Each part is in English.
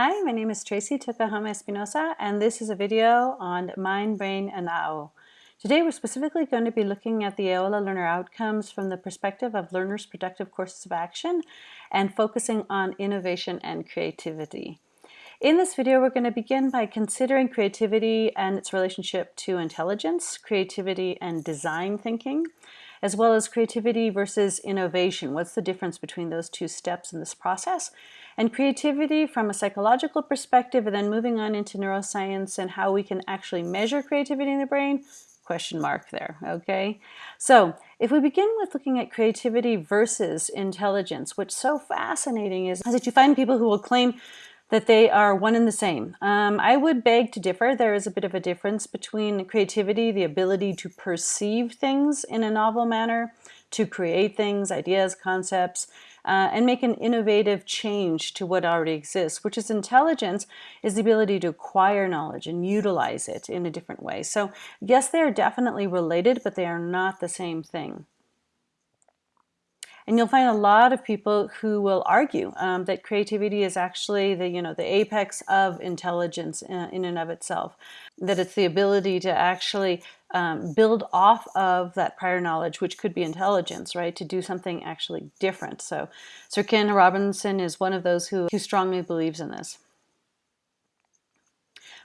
Hi, my name is Tracey Tokuhama Espinosa, and this is a video on mind, brain, and AO. Today we're specifically going to be looking at the AOLA learner outcomes from the perspective of learners' productive courses of action and focusing on innovation and creativity. In this video, we're going to begin by considering creativity and its relationship to intelligence, creativity and design thinking, as well as creativity versus innovation. What's the difference between those two steps in this process? And creativity from a psychological perspective, and then moving on into neuroscience and how we can actually measure creativity in the brain, question mark there, okay? So if we begin with looking at creativity versus intelligence, what's so fascinating is, is that you find people who will claim that they are one and the same. Um, I would beg to differ. There is a bit of a difference between creativity, the ability to perceive things in a novel manner, to create things, ideas, concepts, uh, and make an innovative change to what already exists, which is intelligence, is the ability to acquire knowledge and utilize it in a different way. So yes, they are definitely related, but they are not the same thing. And you'll find a lot of people who will argue um, that creativity is actually the, you know, the apex of intelligence in, in and of itself. That it's the ability to actually um, build off of that prior knowledge, which could be intelligence, right, to do something actually different. So Sir Ken Robinson is one of those who, who strongly believes in this.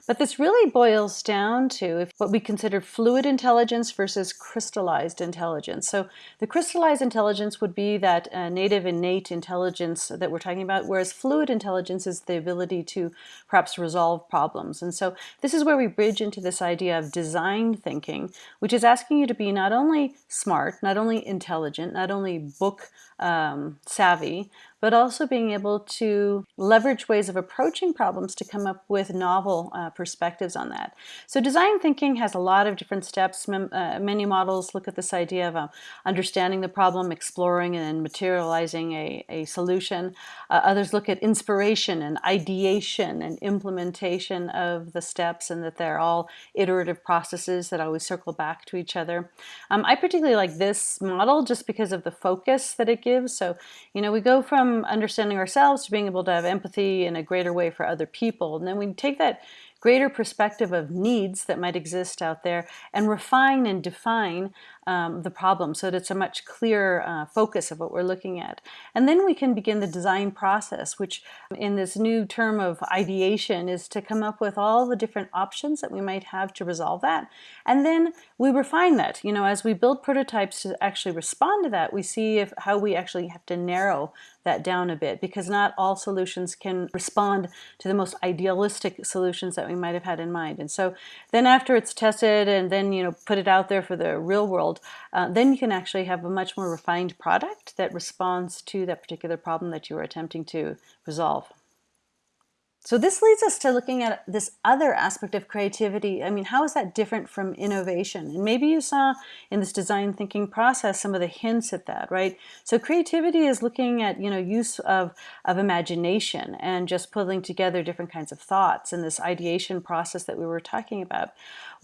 But this really boils down to what we consider fluid intelligence versus crystallized intelligence. So the crystallized intelligence would be that uh, native innate intelligence that we're talking about, whereas fluid intelligence is the ability to perhaps resolve problems. And so this is where we bridge into this idea of design thinking, which is asking you to be not only smart, not only intelligent, not only book um, savvy, but also being able to leverage ways of approaching problems to come up with novel uh, perspectives on that. So design thinking has a lot of different steps. Uh, many models look at this idea of uh, understanding the problem, exploring and materializing a, a solution. Uh, others look at inspiration and ideation and implementation of the steps and that they're all iterative processes that always circle back to each other. Um, I particularly like this model just because of the focus that it gives. So, you know, we go from understanding ourselves to being able to have empathy in a greater way for other people. And then we take that greater perspective of needs that might exist out there and refine and define um, the problem so that it's a much clearer uh, focus of what we're looking at. And then we can begin the design process, which in this new term of ideation is to come up with all the different options that we might have to resolve that. And then we refine that. You know, as we build prototypes to actually respond to that, we see if how we actually have to narrow that down a bit because not all solutions can respond to the most idealistic solutions that we might have had in mind. And so then after it's tested and then, you know, put it out there for the real world, uh, then you can actually have a much more refined product that responds to that particular problem that you are attempting to resolve. So this leads us to looking at this other aspect of creativity. I mean, how is that different from innovation? And maybe you saw in this design thinking process some of the hints at that, right? So creativity is looking at, you know, use of, of imagination and just pulling together different kinds of thoughts in this ideation process that we were talking about.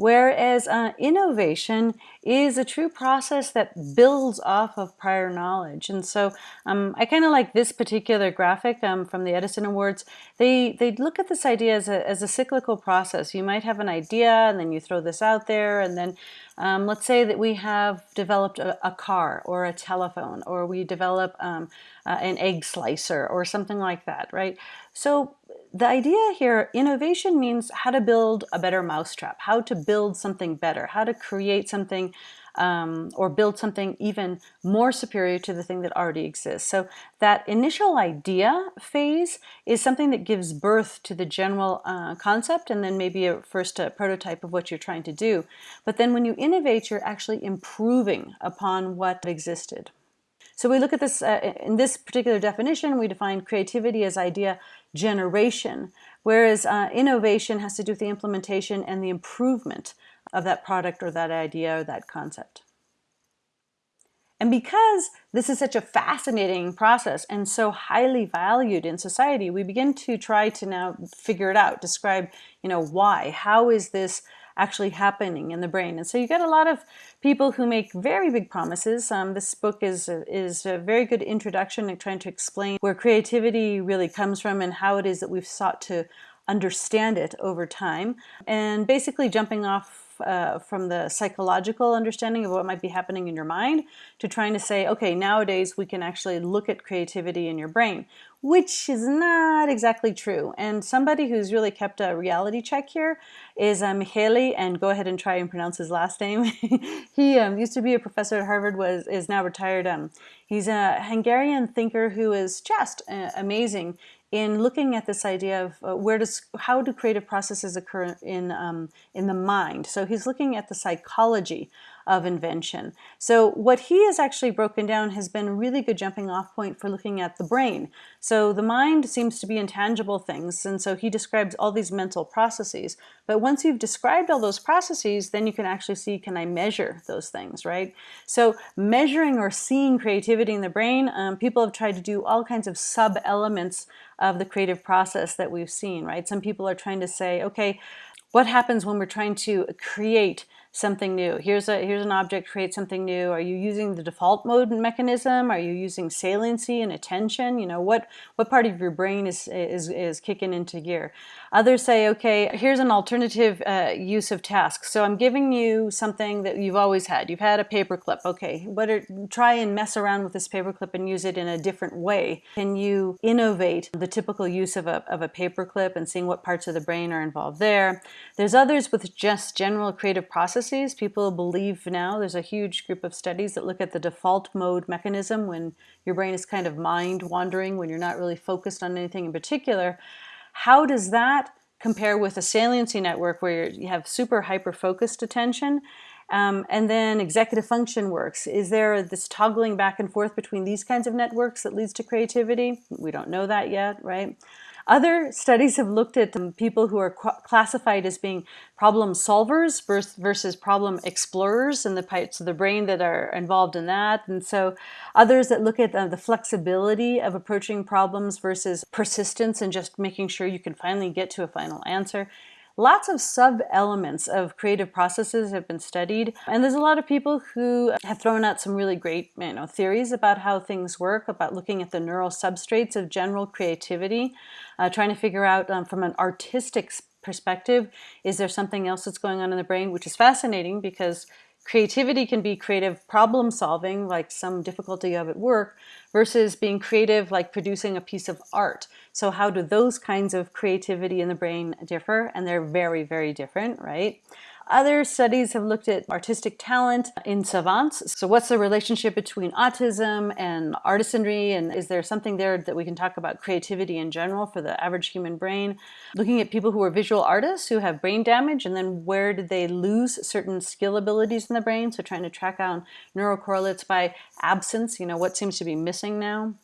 Whereas uh, innovation is a true process that builds off of prior knowledge. And so um, I kind of like this particular graphic um, from the Edison Awards. They, they look at this idea as a, as a cyclical process. You might have an idea and then you throw this out there and then um, let's say that we have developed a, a, car or a telephone or we develop um, uh, an egg slicer or something like that, right? So the idea here, innovation means how to build a better mousetrap, how to build something better, how to create something um, or build something even more superior to the thing that already exists. So that initial idea phase is something that gives birth to the general uh, concept and then maybe a first uh, prototype of what you're trying to do. But then when you innovate, you're actually improving upon what existed. So we look at this, uh, in this particular definition, we define creativity as idea generation, whereas uh, innovation has to do with the implementation and the improvement of that product or that idea or that concept. And because this is such a fascinating process and so highly valued in society, we begin to try to now figure it out, describe, you know, why, how is this actually happening in the brain. And so you get a lot of people who make very big promises. Um, this book is a, is a very good introduction in trying to explain where creativity really comes from and how it is that we've sought to understand it over time. And basically jumping off uh, from the psychological understanding of what might be happening in your mind to trying to say, okay, nowadays we can actually look at creativity in your brain, which is not exactly true. And somebody who's really kept a reality check here is uh, Mihaly, and go ahead and try and pronounce his last name. he um, used to be a professor at Harvard, was is now retired. Um, he's a Hungarian thinker who is just uh, amazing in looking at this idea of uh, where does how do creative processes occur in um, in the mind. So he's looking at the psychology of invention. So what he has actually broken down has been a really good jumping off point for looking at the brain. So the mind seems to be intangible things, and so he describes all these mental processes. But once you've described all those processes, then you can actually see, can I measure those things, right? So measuring or seeing creativity in the brain, um, people have tried to do all kinds of sub-elements of the creative process that we've seen, right? Some people are trying to say, okay, what happens when we're trying to create something new. Here's a here's an object, create something new. Are you using the default mode mechanism? Are you using saliency and attention? You know, what what part of your brain is is, is kicking into gear? Others say, okay, here's an alternative uh, use of tasks. So I'm giving you something that you've always had. You've had a paperclip. Okay, what are, try and mess around with this paperclip and use it in a different way. Can you innovate the typical use of a, of a paperclip and seeing what parts of the brain are involved there? There's others with just general creative processes. People believe now there's a huge group of studies that look at the default mode mechanism when your brain is kind of mind wandering, when you're not really focused on anything in particular. How does that compare with a saliency network where you have super hyper-focused attention? Um, and then executive function works. Is there this toggling back and forth between these kinds of networks that leads to creativity? We don't know that yet, right? Other studies have looked at people who are classified as being problem solvers versus problem explorers and the parts of the brain that are involved in that. And so others that look at uh, the flexibility of approaching problems versus persistence and just making sure you can finally get to a final answer. Lots of sub-elements of creative processes have been studied, and there's a lot of people who have thrown out some really great you know, theories about how things work, about looking at the neural substrates of general creativity, uh, trying to figure out um, from an artistic perspective, is there something else that's going on in the brain, which is fascinating because creativity can be creative problem solving, like some difficulty of at work, versus being creative like producing a piece of art. So how do those kinds of creativity in the brain differ? And they're very, very different, right? Other studies have looked at artistic talent in savants. So what's the relationship between autism and artisanry? And is there something there that we can talk about creativity in general for the average human brain? Looking at people who are visual artists who have brain damage and then where did they lose certain skill abilities in the brain? So trying to track down neurocorrelates by absence, you know, what seems to be missing now.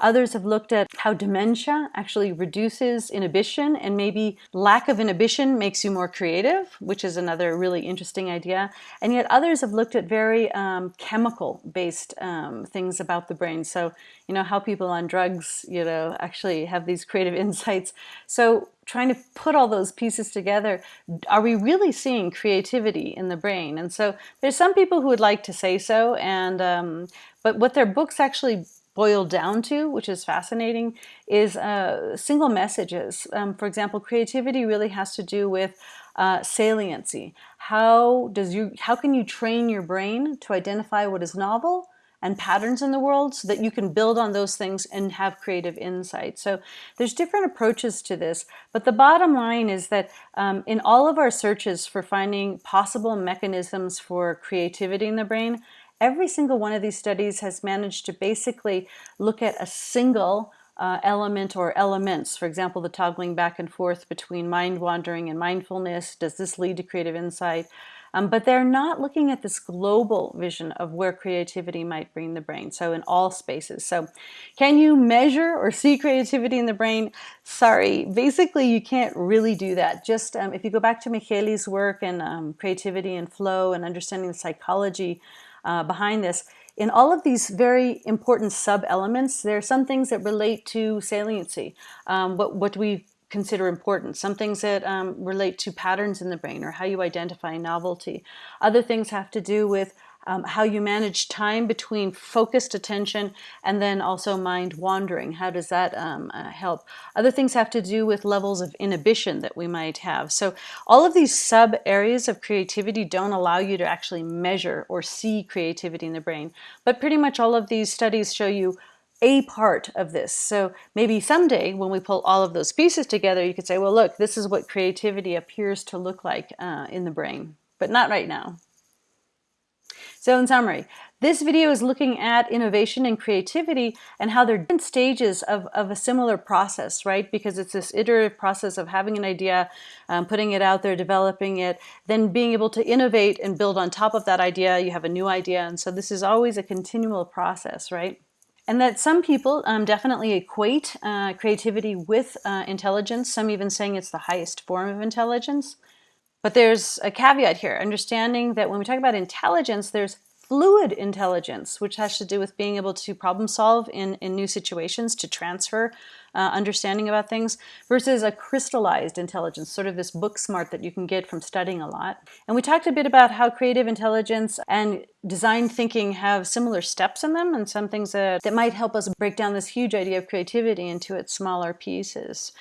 Others have looked at how dementia actually reduces inhibition and maybe lack of inhibition makes you more creative, which is another really interesting idea. And yet others have looked at very um, chemical-based um, things about the brain. So, you know, how people on drugs, you know, actually have these creative insights. So trying to put all those pieces together, are we really seeing creativity in the brain? And so there's some people who would like to say so, and um, but what their books actually boiled down to, which is fascinating, is uh, single messages. Um, for example, creativity really has to do with uh, saliency. How does you how can you train your brain to identify what is novel and patterns in the world so that you can build on those things and have creative insight. So there's different approaches to this, but the bottom line is that um, in all of our searches for finding possible mechanisms for creativity in the brain, Every single one of these studies has managed to basically look at a single uh, element or elements. For example, the toggling back and forth between mind wandering and mindfulness. Does this lead to creative insight? Um, but they're not looking at this global vision of where creativity might bring the brain, so in all spaces. So can you measure or see creativity in the brain? Sorry, basically you can't really do that. Just um, if you go back to Mihaly's work and um, creativity and flow and understanding the psychology uh, behind this. In all of these very important sub-elements, there are some things that relate to saliency. Um, what, what we consider important. Some things that um, relate to patterns in the brain or how you identify novelty. Other things have to do with um, how you manage time between focused attention and then also mind wandering. How does that um, uh, help? Other things have to do with levels of inhibition that we might have. So all of these sub areas of creativity don't allow you to actually measure or see creativity in the brain. But pretty much all of these studies show you a part of this. So maybe someday when we pull all of those pieces together, you could say, well, look, this is what creativity appears to look like uh, in the brain, but not right now. So in summary, this video is looking at innovation and creativity and how they're different stages of, of a similar process, right? Because it's this iterative process of having an idea, um, putting it out there, developing it, then being able to innovate and build on top of that idea. You have a new idea. And so this is always a continual process, right? And that some people um, definitely equate uh, creativity with uh, intelligence, some even saying it's the highest form of intelligence. But there's a caveat here, understanding that when we talk about intelligence, there's fluid intelligence, which has to do with being able to problem solve in, in new situations, to transfer uh, understanding about things, versus a crystallized intelligence, sort of this book smart that you can get from studying a lot. And we talked a bit about how creative intelligence and design thinking have similar steps in them and some things that, that might help us break down this huge idea of creativity into its smaller pieces.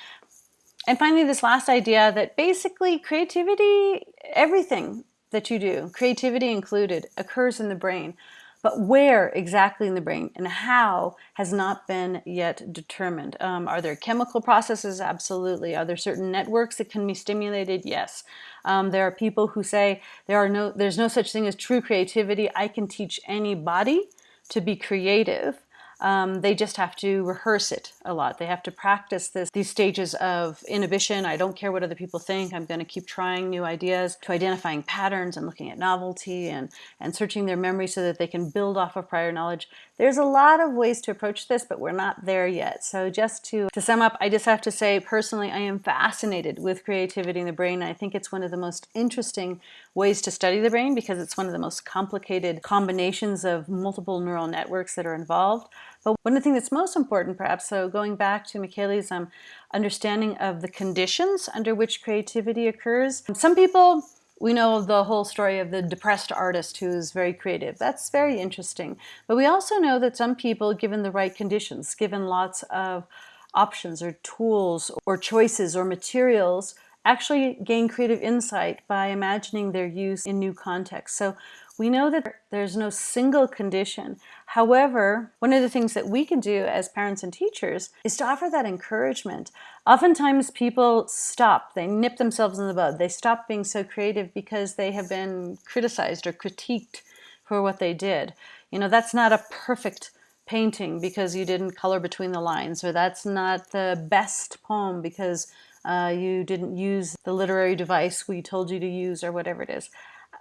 And finally, this last idea that basically creativity, everything that you do, creativity included, occurs in the brain. But where exactly in the brain and how has not been yet determined. Um, are there chemical processes? Absolutely. Are there certain networks that can be stimulated? Yes. Um, there are people who say there are no, there's no such thing as true creativity. I can teach anybody to be creative. Um, they just have to rehearse it a lot. They have to practice this, these stages of inhibition. I don't care what other people think. I'm going to keep trying new ideas to identifying patterns and looking at novelty and, and searching their memory so that they can build off of prior knowledge. There's a lot of ways to approach this, but we're not there yet. So just to, to sum up, I just have to say personally, I am fascinated with creativity in the brain. I think it's one of the most interesting ways to study the brain because it's one of the most complicated combinations of multiple neural networks that are involved. But one of the things that's most important perhaps, so going back to Michele's um, understanding of the conditions under which creativity occurs. Some people we know the whole story of the depressed artist who's very creative. That's very interesting. But we also know that some people, given the right conditions, given lots of options or tools or choices or materials, actually gain creative insight by imagining their use in new contexts. So we know that there's no single condition. However, one of the things that we can do as parents and teachers is to offer that encouragement. Oftentimes people stop, they nip themselves in the bud. They stop being so creative because they have been criticized or critiqued for what they did. You know, that's not a perfect painting because you didn't color between the lines, or that's not the best poem because uh, you didn't use the literary device we told you to use, or whatever it is.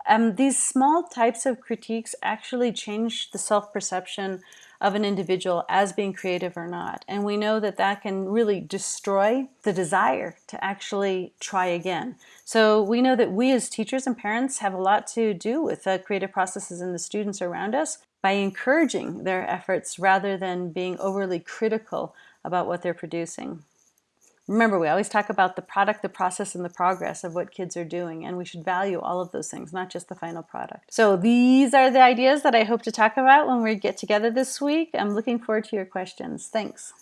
Um, these small types of critiques actually change the self-perception of an individual as being creative or not. And we know that that can really destroy the desire to actually try again. So we know that we as teachers and parents have a lot to do with the creative processes in the students around us by encouraging their efforts rather than being overly critical about what they're producing. Remember, we always talk about the product, the process, and the progress of what kids are doing, and we should value all of those things, not just the final product. So these are the ideas that I hope to talk about when we get together this week. I'm looking forward to your questions. Thanks.